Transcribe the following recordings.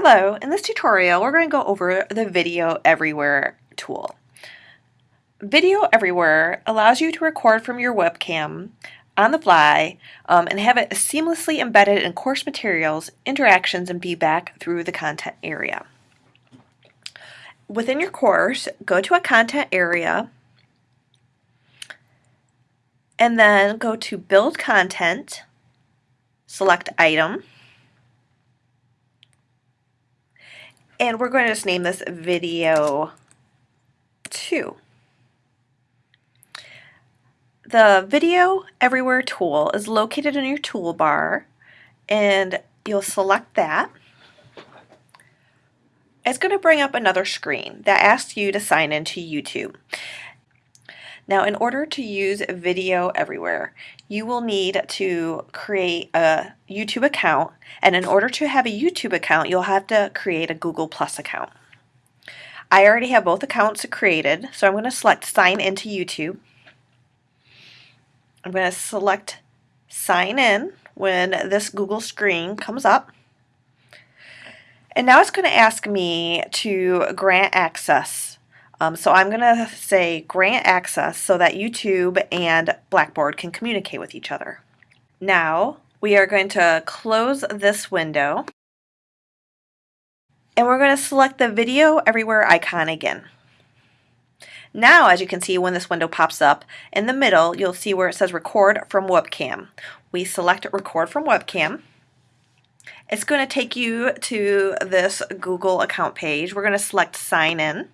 Hello, in this tutorial we're going to go over the Video Everywhere tool. Video Everywhere allows you to record from your webcam on the fly um, and have it seamlessly embedded in course materials, interactions, and feedback through the content area. Within your course, go to a content area and then go to Build Content, select Item, And we're going to just name this video 2. The Video Everywhere tool is located in your toolbar and you'll select that. It's going to bring up another screen that asks you to sign into YouTube. Now in order to use Video Everywhere, you will need to create a YouTube account and in order to have a YouTube account you'll have to create a Google Plus account. I already have both accounts created so I'm going to select sign into YouTube. I'm going to select sign in when this Google screen comes up. And now it's going to ask me to grant access um, so I'm going to say grant access so that YouTube and Blackboard can communicate with each other. Now we are going to close this window and we're going to select the video everywhere icon again. Now, as you can see, when this window pops up, in the middle, you'll see where it says record from webcam. We select record from webcam. It's going to take you to this Google account page. We're going to select sign in.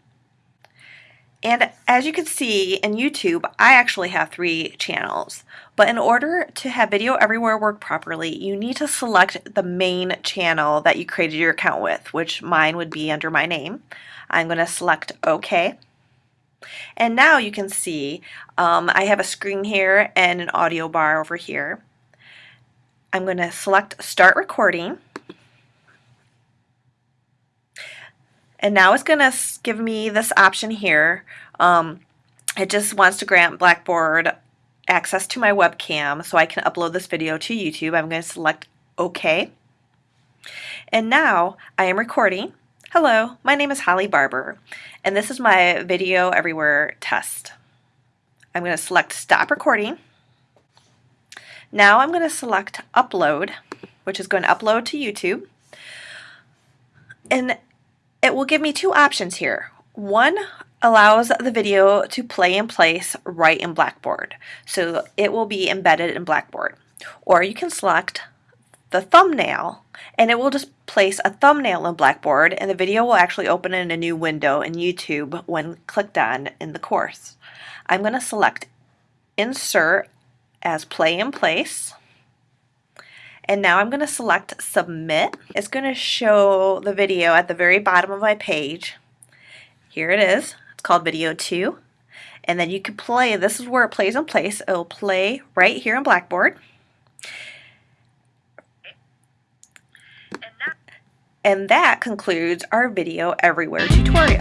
And as you can see in YouTube, I actually have three channels. But in order to have Video Everywhere work properly, you need to select the main channel that you created your account with, which mine would be under my name. I'm going to select OK. And now you can see um, I have a screen here and an audio bar over here. I'm going to select Start Recording. And now it's going to give me this option here. Um, it just wants to grant Blackboard access to my webcam so I can upload this video to YouTube. I'm going to select OK. And now I am recording. Hello, my name is Holly Barber, and this is my Video Everywhere test. I'm going to select Stop Recording. Now I'm going to select Upload, which is going to upload to YouTube. And it will give me two options here. One allows the video to play in place right in Blackboard. So it will be embedded in Blackboard. Or you can select the thumbnail and it will just place a thumbnail in Blackboard and the video will actually open in a new window in YouTube when clicked on in the course. I'm going to select insert as play in place and now I'm going to select submit. It's going to show the video at the very bottom of my page. Here it is. It's called video 2. And then you can play, this is where it plays in place. It'll play right here in Blackboard. And that concludes our Video Everywhere tutorial.